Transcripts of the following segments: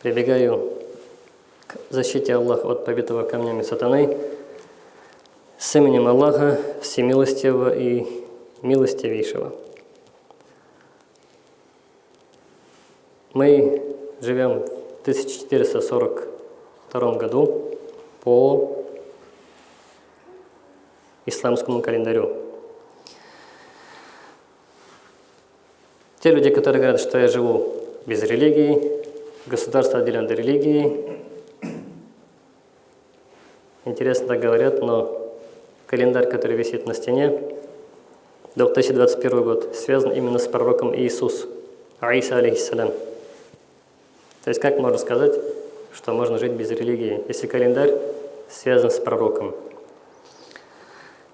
прибегаю к защите Аллаха от побитого камнями сатаны с именем Аллаха Всемилостивого и Милостивейшего. Мы живем в 1442 году по исламскому календарю. Те люди, которые говорят, что я живу без религии, государство отделено от религии, интересно так говорят, но календарь, который висит на стене, 2021 год, связан именно с пророком Иисус, Аиса алейхиссалям. То есть как можно сказать, что можно жить без религии, если календарь связан с пророком?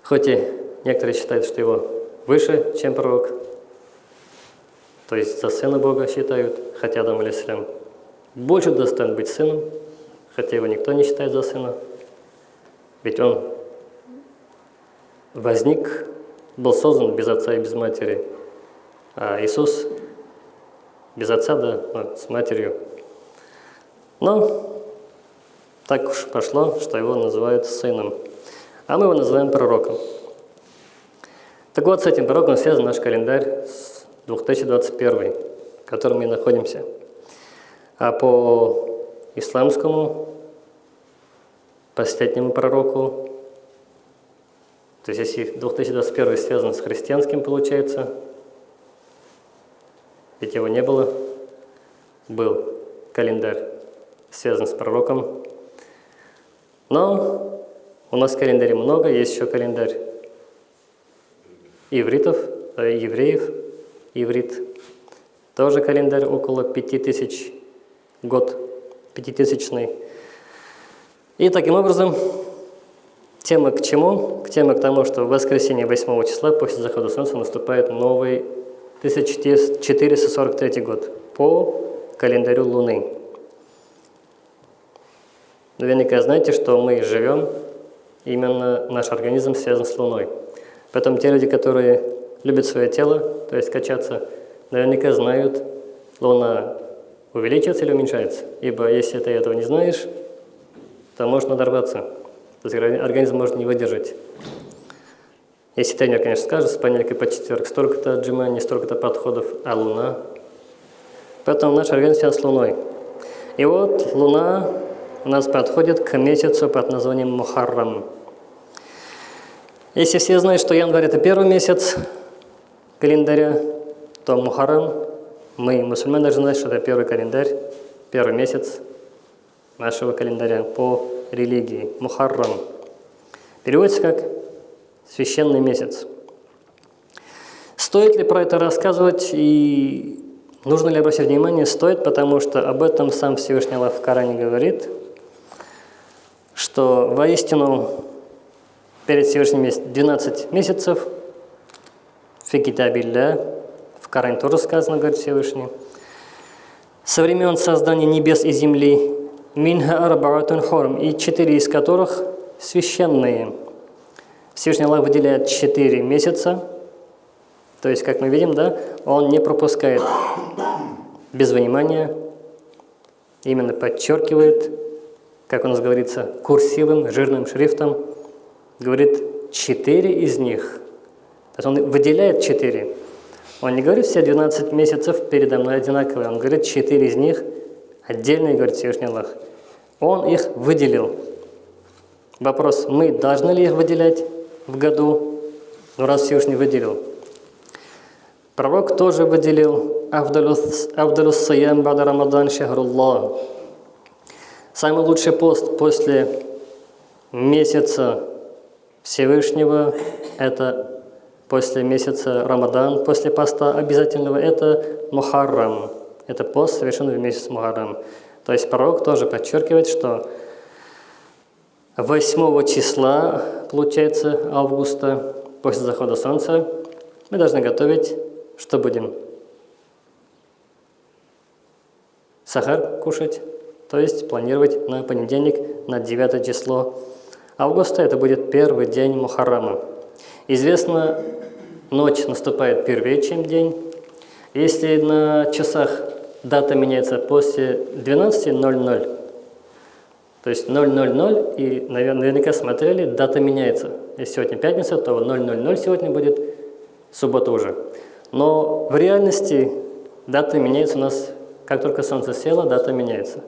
Хоть и некоторые считают, что его выше, чем пророк, то есть за сына Бога считают, хотя Адам алейсалям больше достоин быть сыном, хотя его никто не считает за сына, ведь он возник, был создан без отца и без матери, а Иисус без отца, да, с матерью. Но так уж пошло, что его называют сыном, а мы его называем пророком. Так вот, с этим пророком связан наш календарь с 2021, в котором мы находимся. А по исламскому, последнему пророку, то есть если 2021 связан с христианским, получается, ведь его не было, был календарь связан с пророком. Но у нас календарей много, есть еще календарь ивритов, э, евреев, иврит. Тоже календарь около 5000 год, пятитысячный. И таким образом, тема к чему? К теме к тому, что в воскресенье 8 числа после захода солнца наступает новый 1443 год по календарю Луны. Наверняка знаете, что мы живем, именно наш организм связан с Луной. Поэтому те люди, которые любят свое тело, то есть качаться, наверняка знают, Луна увеличивается или уменьшается. Ибо если ты этого не знаешь, то можно надорваться. То есть организм может не выдержать. Если тренер, конечно, скажет, с понедельника по четверг столько-то отжиманий, столько-то подходов, а Луна. Поэтому наш организм связан с Луной. И вот Луна у нас подходит к месяцу под названием Мухаррам. Если все знают, что январь – это первый месяц календаря, то Мухаррам, мы, мусульмане, должны знать, что это первый календарь, первый месяц нашего календаря по религии. Мухаррам. Переводится как «священный месяц». Стоит ли про это рассказывать и нужно ли обращать внимание? Стоит, потому что об этом сам Всевышний Аллах в Коране говорит – что воистину перед Всевышним есть 12 месяцев, фикитабилля, в Коране тоже сказано, говорит Всевышний, со времен создания небес и земли, минха арбаатун хорм, и четыре из которых священные. Всевышний Аллах выделяет четыре месяца, то есть, как мы видим, да, он не пропускает без внимания, именно подчеркивает как у нас говорится, курсивым, жирным шрифтом, говорит четыре из них. То есть он выделяет четыре. Он не говорит все 12 месяцев передо мной одинаковые, он говорит четыре из них отдельные, говорит Всевышний Аллах. Он их выделил. Вопрос, мы должны ли их выделять в году? Ну, раз Всевышний выделил. Пророк тоже выделил Авдалус Саям Бада Рамадан Шахруллах. Самый лучший пост после месяца Всевышнего – это после месяца Рамадан, после поста обязательного – это Мухаррам. Это пост совершенно в месяц Мухаррам. То есть пророк тоже подчеркивает, что 8 числа, получается, августа, после захода солнца, мы должны готовить, что будем? Сахар кушать, то есть планировать на понедельник, на 9 число августа, это будет первый день Мухаррама. Известно, ночь наступает первее, чем день. Если на часах дата меняется после 12.00. То есть 000, и наверняка смотрели, дата меняется. Если сегодня пятница, то 000 сегодня будет суббота уже. Но в реальности дата меняется у нас, как только солнце село, дата меняется.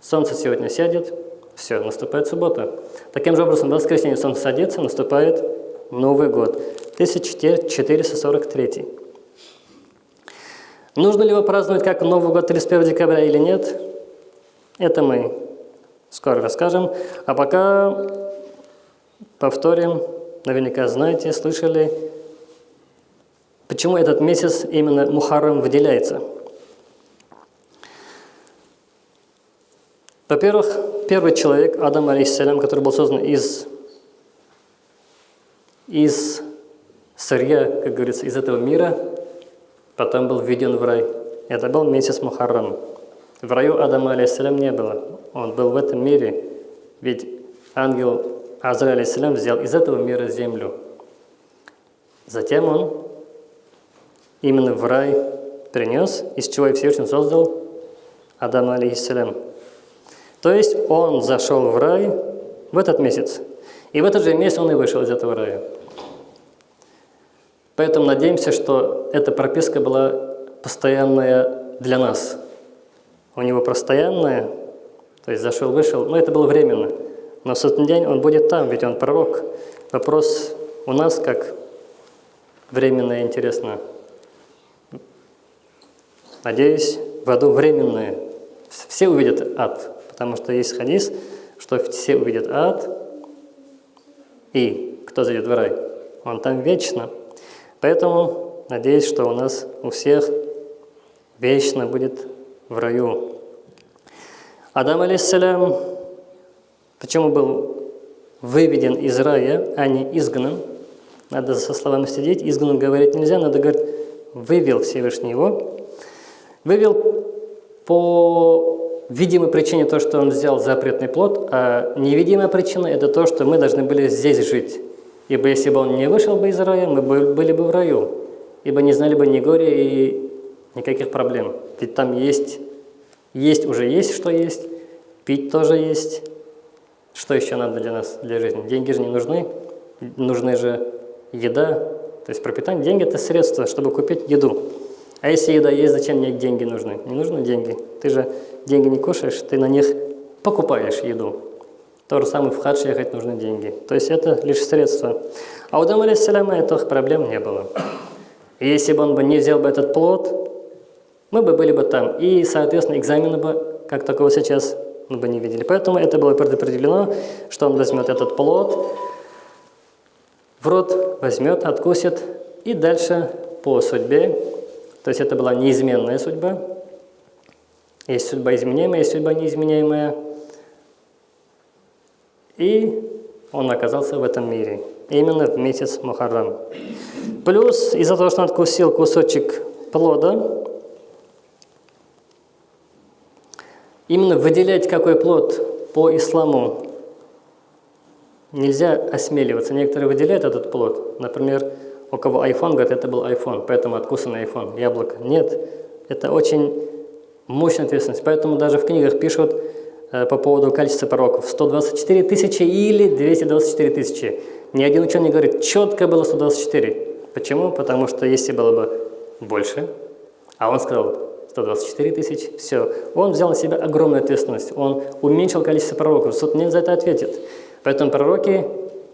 Солнце сегодня сядет, все, наступает суббота. Таким же образом, в воскресенье солнце садится, наступает Новый год, 1443. Нужно ли его праздновать как Новый год 31 декабря или нет? Это мы скоро расскажем. А пока повторим, наверняка знаете, слышали, почему этот месяц именно Мухаррам выделяется. Во-первых, первый человек, Адам, алейхиссалям, который был создан из, из сырья, как говорится, из этого мира, потом был введен в рай. Это был месяц Мухаррам. В раю Адама, алейхиссалям, не было. Он был в этом мире, ведь ангел Азра, алейхиссалям, взял из этого мира землю. Затем он именно в рай принес, из чего и Всевышний создал Адама, алейхиссалям. То есть он зашел в рай в этот месяц. И в этот же месяц он и вышел из этого рая. Поэтому надеемся, что эта прописка была постоянная для нас. У него постоянная, то есть зашел, вышел, но это было временно. Но в сотный день он будет там, ведь он пророк. Вопрос у нас как временное интересно. Надеюсь, в аду временное. Все увидят ад. Потому что есть хадис, что все увидят ад, и кто зайдет в рай? Он там вечно. Поэтому надеюсь, что у нас у всех вечно будет в раю. Адам, алейхиссалям, почему был выведен из рая, а не изгнан? Надо со словами сидеть. Изгнан говорить нельзя, надо говорить, вывел Всевышний его. Вывел по видимой причине то, что он взял запретный плод, а невидимая причина – это то, что мы должны были здесь жить. Ибо если бы он не вышел бы из рая, мы были бы в раю, ибо не знали бы ни горя и никаких проблем. Ведь там есть, есть уже есть, что есть, пить тоже есть. Что еще надо для нас, для жизни? Деньги же не нужны, нужны же еда, то есть пропитание. Деньги – это средство, чтобы купить еду. А если еда есть, зачем мне деньги нужны? Не нужны деньги. Ты же деньги не кушаешь, ты на них покупаешь еду. То же самое в хадж ехать нужны деньги. То есть это лишь средство. А у Дама алейсаляма этих проблем не было. И если бы он бы не взял бы этот плод, мы бы были бы там. И, соответственно, экзамены бы, как такого сейчас, мы бы не видели. Поэтому это было предопределено, что он возьмет этот плод, в рот возьмет, откусит, и дальше по судьбе то есть это была неизменная судьба. Есть судьба изменяемая, есть судьба неизменяемая. И он оказался в этом мире. Именно в месяц Мухаррам. Плюс из-за того, что он откусил кусочек плода, именно выделять какой плод по исламу нельзя осмеливаться. Некоторые выделяют этот плод. Например, у кого iPhone, говорят, это был iPhone, поэтому откусанный iPhone, яблоко. Нет, это очень мощная ответственность. Поэтому даже в книгах пишут э, по поводу количества пророков 124 тысячи или 224 тысячи. Ни один ученый говорит, четко было 124. Почему? Потому что если было бы больше, а он сказал 124 тысячи, все. Он взял на себя огромную ответственность, он уменьшил количество пророков, суд не за это ответит. Поэтому пророки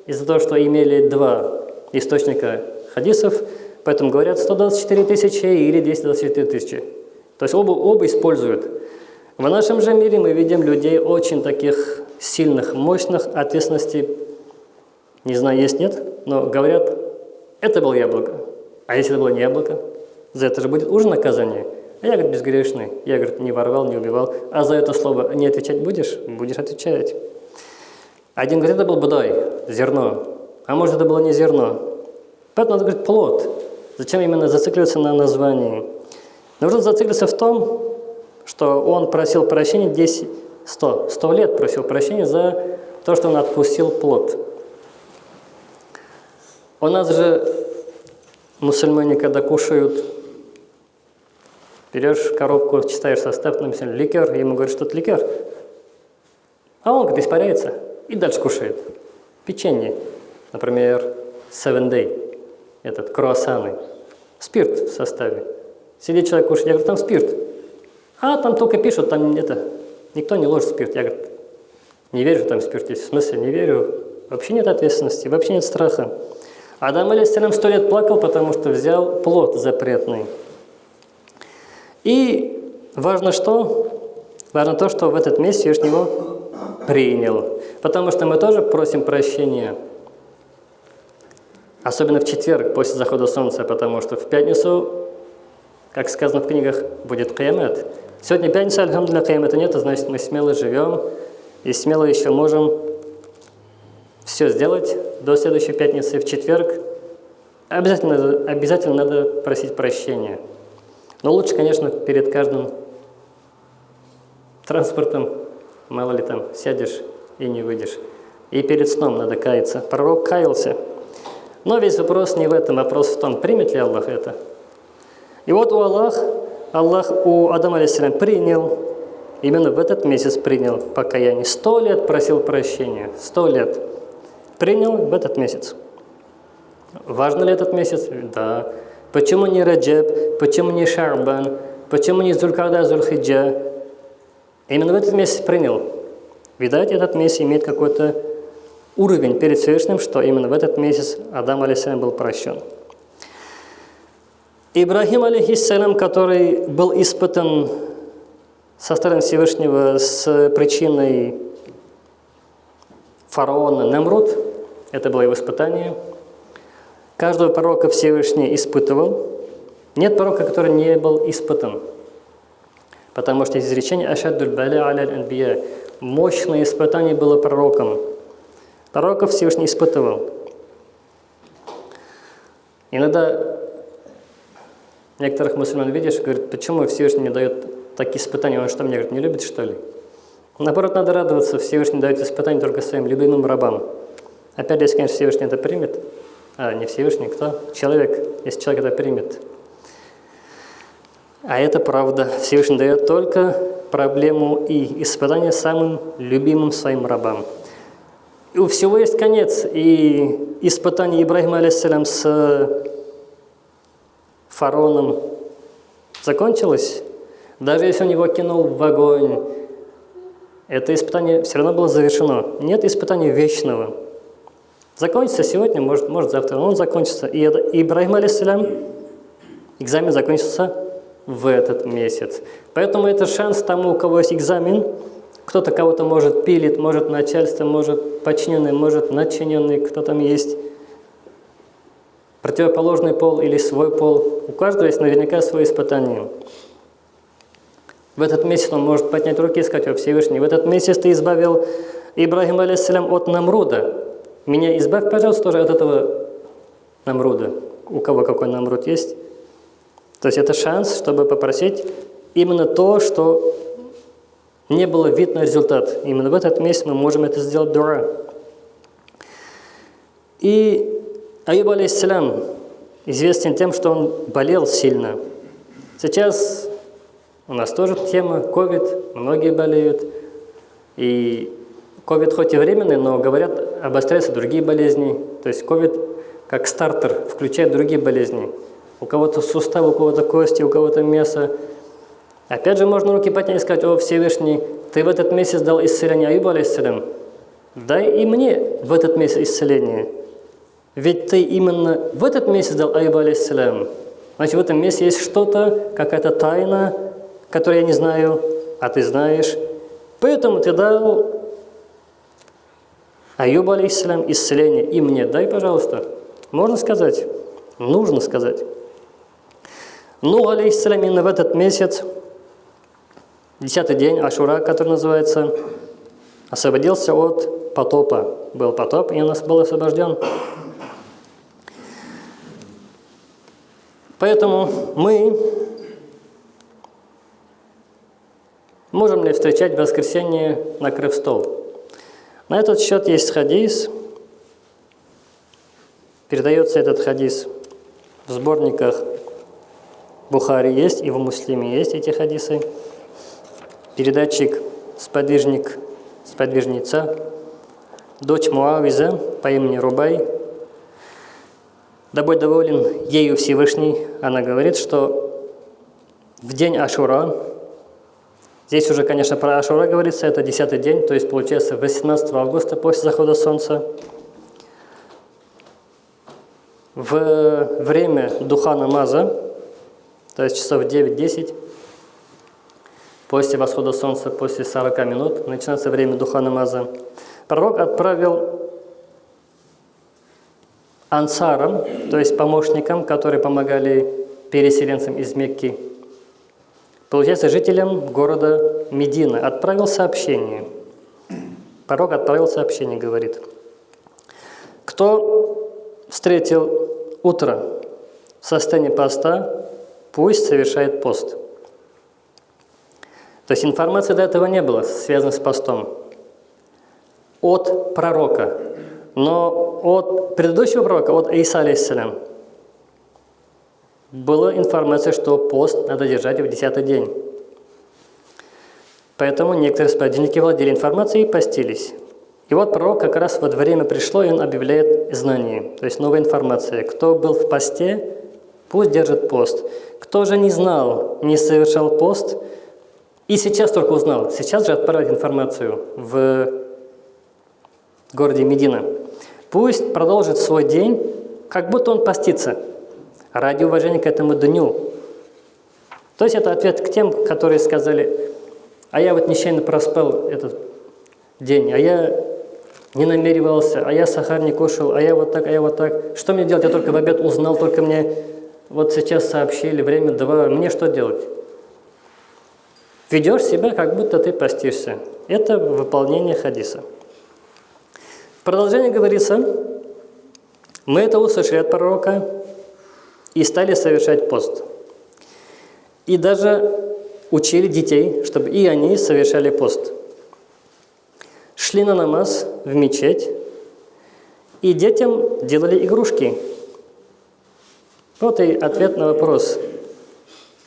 из-за того, что имели два источника хадисов, поэтому говорят 124 тысячи или 224 тысячи. То есть оба, оба используют. В нашем же мире мы видим людей очень таких сильных, мощных, ответственностей, не знаю, есть, нет, но говорят, это было яблоко. А если это было не яблоко, за это же будет уже наказание. А я, говорит, безгрешный. Я, говорит, не воровал, не убивал. А за это слово не отвечать будешь? Будешь отвечать. Один говорит, это был будай, зерно. А может, это было не зерно. Поэтому надо говорить плод. Зачем именно зацикливаться на названии? Нужно зациклиться в том, что он просил прощения 10, 100, 100 лет просил прощения за то, что он отпустил плод. У нас же мусульмане, когда кушают Берешь коробку, читаешь состав, написано ликер, ему говорят, что это ликер. А он, говорит, испаряется и дальше кушает. Печенье, например, Seven Day, этот, круассаны, спирт в составе. Сидит человек кушает, я говорю, там спирт. А там только пишут, там это, никто не ложит спирт. Я говорю, не верю, что там спирт есть. В смысле, не верю. Вообще нет ответственности, вообще нет страха. Адам Алисалям сто лет плакал, потому что взял плод запретный. И важно что? Важно то, что в этот месяц Всевышний его принял. Потому что мы тоже просим прощения. Особенно в четверг, после захода солнца, потому что в пятницу, как сказано в книгах, будет каямет. Сегодня пятница, альхамдулля, каямета нет, а значит мы смело живем и смело еще можем все сделать до следующей пятницы в четверг. Обязательно, обязательно надо просить прощения. Но лучше, конечно, перед каждым транспортом, мало ли там, сядешь и не выйдешь. И перед сном надо каяться. Пророк каялся. Но весь вопрос не в этом, вопрос в том, примет ли Аллах это. И вот у Аллах, Аллах у Адама алейсалям принял, именно в этот месяц принял покаяние. Сто лет просил прощения, сто лет. Принял в этот месяц. Важно ли этот месяц? Да. Почему не Раджаб? Почему не Шарбан? Почему не Зулькада, Зульхиджа? Именно в этот месяц принял. Видать, этот месяц имеет какой-то уровень перед Всевышним, что именно в этот месяц Адам алейсалям был прощен. Ибрахим алейхиссалям, который был испытан со стороны Всевышнего с причиной фараона Немруд, это было его испытание – Каждого пророка Всевышний испытывал. Нет пророка, который не был испытан. Потому что изречение «Ашаддуль баля аля анбия» Мощное испытание было пророком. Пророков Всевышний испытывал. Иногда некоторых мусульман видишь, говорят, почему Всевышний не дает такие испытания, он что, меня говорит, не любит, что ли? Наоборот, надо радоваться, Всевышний дает испытания только своим любимым рабам. Опять, если, конечно, Всевышний это примет, а не Всевышний, кто? Человек, если человек это примет. А это правда. Всевышний дает только проблему и испытание самым любимым своим рабам. У всего есть конец. И испытание Ибрахима, алейсалям, с фараоном закончилось. Даже если он его кинул в огонь, это испытание все равно было завершено. Нет испытания вечного. Закончится сегодня, может, может завтра, он закончится. И Ибрахим, алейсалям, экзамен закончился в этот месяц. Поэтому это шанс тому, у кого есть экзамен. Кто-то кого-то может пилит, может начальство, может подчиненный, может начиненный, кто там есть. Противоположный пол или свой пол. У каждого есть наверняка свое испытание. В этот месяц он может поднять руки и сказать, о Всевышний, в этот месяц ты избавил Ибрахим, алейсалям, от Намруда, меня избавь, пожалуйста, тоже от этого намруда. У кого какой намруд есть. То есть это шанс, чтобы попросить именно то, что не было видно результат. Именно в этот месяц мы можем это сделать дура. И Аюб алейхиссалям известен тем, что он болел сильно. Сейчас у нас тоже тема COVID, многие болеют. И COVID хоть и временный, но говорят, обостряются другие болезни. То есть COVID как стартер включает другие болезни. У кого-то суставы, у кого-то кости, у кого-то мясо. Опять же, можно руки поднять и сказать, о Всевышний, ты в этот месяц дал исцеление Аюбу, алейсалям. Дай и мне в этот месяц исцеление. Ведь ты именно в этот месяц дал Аюбу, алейсалям. Значит, в этом месяце есть что-то, какая-то тайна, которую я не знаю, а ты знаешь. Поэтому ты дал Аюб, алейхиссалям, исцеление и мне дай, пожалуйста. Можно сказать? Нужно сказать. Ну, алейхиссалям, именно в этот месяц, десятый день Ашура, который называется, освободился от потопа. Был потоп, и он был освобожден. Поэтому мы можем ли встречать воскресенье, накрыв стол? На этот счет есть хадис. Передается этот хадис в сборниках Бухари есть, и в Муслиме есть эти хадисы. Передатчик, сподвижник, сподвижница, дочь Муавиза по имени Рубай. Да будь доволен ею Всевышний, она говорит, что в день Ашура, здесь уже, конечно, про Ашура говорится, это 10 день, то есть получается 18 августа после захода солнца, в время духа намаза, то есть часов 9-10, после восхода солнца, после 40 минут, начинается время духа намаза, пророк отправил ансарам, то есть помощникам, которые помогали переселенцам из Мекки, получается, жителям города Медина, отправил сообщение. Пророк отправил сообщение, говорит, кто встретил утро в состоянии поста, пусть совершает пост. То есть информации до этого не было, связанной с постом. От пророка. Но от предыдущего пророка, от Иса, алейхиссалям, была информация, что пост надо держать в десятый день. Поэтому некоторые сподвижники владели информацией и постились. И вот пророк как раз вот время пришло, и он объявляет знание, то есть новая информация. Кто был в посте, пусть держит пост. Кто же не знал, не совершал пост, и сейчас только узнал, сейчас же отправить информацию в городе Медина. Пусть продолжит свой день, как будто он постится, ради уважения к этому дню. То есть это ответ к тем, которые сказали, а я вот нечаянно проспал этот день, а я не намеревался, а я сахар не кушал, а я вот так, а я вот так. Что мне делать? Я только в обед узнал, только мне вот сейчас сообщили, время два, мне что делать? Ведешь себя, как будто ты постишься. Это выполнение хадиса. В продолжении говорится, мы это услышали от пророка и стали совершать пост. И даже учили детей, чтобы и они совершали пост шли на намаз в мечеть, и детям делали игрушки. Вот и ответ на вопрос.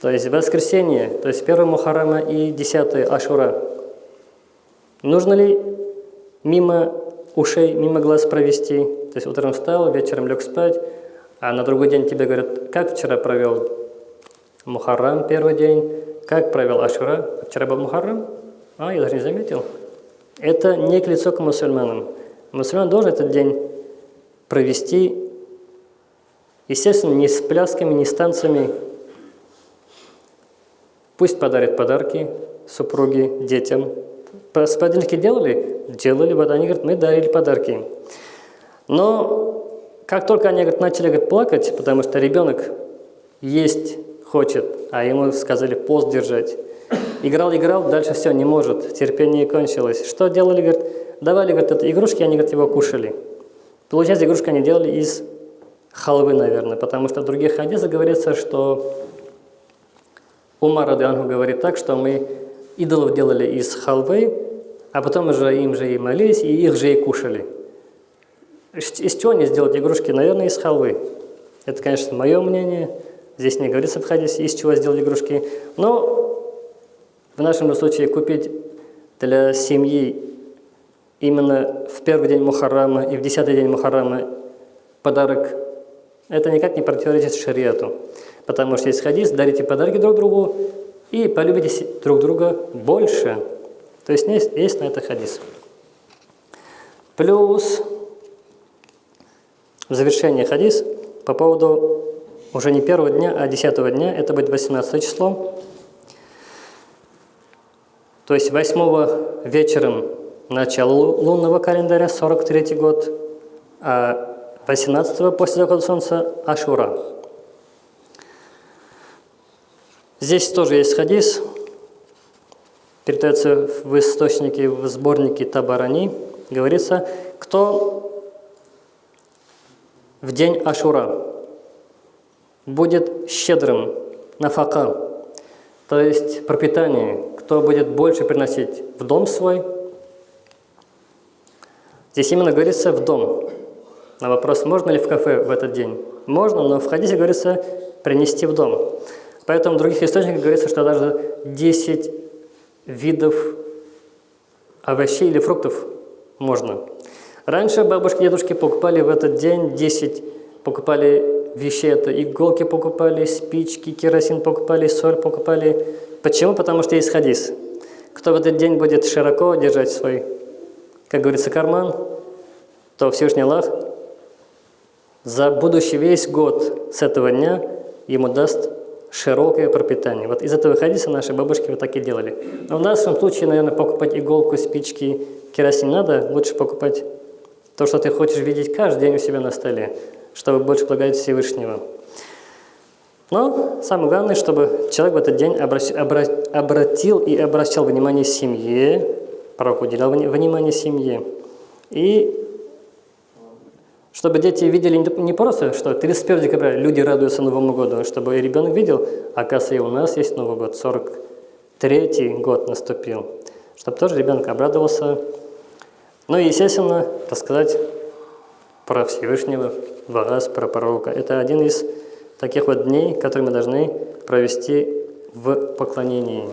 То есть воскресенье, то есть 1 Мухаррама и 10 Ашура. Нужно ли мимо ушей, мимо глаз провести? То есть утром встал, вечером лег спать, а на другой день тебе говорят, как вчера провел Мухаррам первый день, как провел Ашура? Вчера был Мухаррам? А, я даже не заметил. Это не к лицу к мусульманам. Мусульман должен этот день провести, естественно, не с плясками, не с танцами. Пусть подарит подарки супруге, детям. Сподвижники делали? Делали, вот они говорят, мы дарили подарки. Но как только они говорят, начали говорят, плакать, потому что ребенок есть хочет, а ему сказали пост держать, Играл, играл, дальше все, не может, терпение кончилось. Что делали, говорит, давали, говорит, это игрушки, они, говорит, его кушали. Получается, игрушки они делали из халвы, наверное, потому что в других хадисах говорится, что Умар Радиангу говорит так, что мы идолов делали из халвы, а потом уже им же и молились, и их же и кушали. Из чего они сделать игрушки? Наверное, из халвы. Это, конечно, мое мнение. Здесь не говорится в хадисе, из чего сделать игрушки. Но в нашем случае купить для семьи именно в первый день Мухаррама и в десятый день Мухаррама подарок, это никак не противоречит шариату. Потому что есть хадис, дарите подарки друг другу и полюбите друг друга больше. То есть есть, есть на это хадис. Плюс в завершение хадис по поводу уже не первого дня, а десятого дня, это будет 18 число. То есть 8 вечером начало лунного календаря, 43 год, а 18 после захода солнца – Ашура. Здесь тоже есть хадис, передается в источнике, в сборнике Табарани, говорится, кто в день Ашура будет щедрым на фака, то есть пропитание, кто будет больше приносить в дом свой. Здесь именно говорится «в дом». На вопрос, можно ли в кафе в этот день? Можно, но в хадисе говорится «принести в дом». Поэтому в других источниках говорится, что даже 10 видов овощей или фруктов можно. Раньше бабушки и дедушки покупали в этот день 10, покупали вещи, это иголки покупали, спички, керосин покупали, соль покупали. Почему? Потому что есть хадис. Кто в этот день будет широко держать свой, как говорится, карман, то Всевышний Аллах за будущий весь год с этого дня ему даст широкое пропитание. Вот из этого хадиса наши бабушки вот так и делали. Но в нашем случае, наверное, покупать иголку, спички, керосин надо, лучше покупать то, что ты хочешь видеть каждый день у себя на столе, чтобы больше благодарить Всевышнего. Но самое главное, чтобы человек в этот день обращ, обра, обратил и обращал внимание семье, пророк уделял внимание семье. И чтобы дети видели не просто, что 31 декабря люди радуются Новому году, а чтобы ребенок видел, оказывается, и у нас есть Новый год, 43-й год наступил. Чтобы тоже ребенок обрадовался. Ну и, естественно, рассказать про Всевышнего, вас, про пророка. Это один из таких вот дней, которые мы должны провести в поклонении.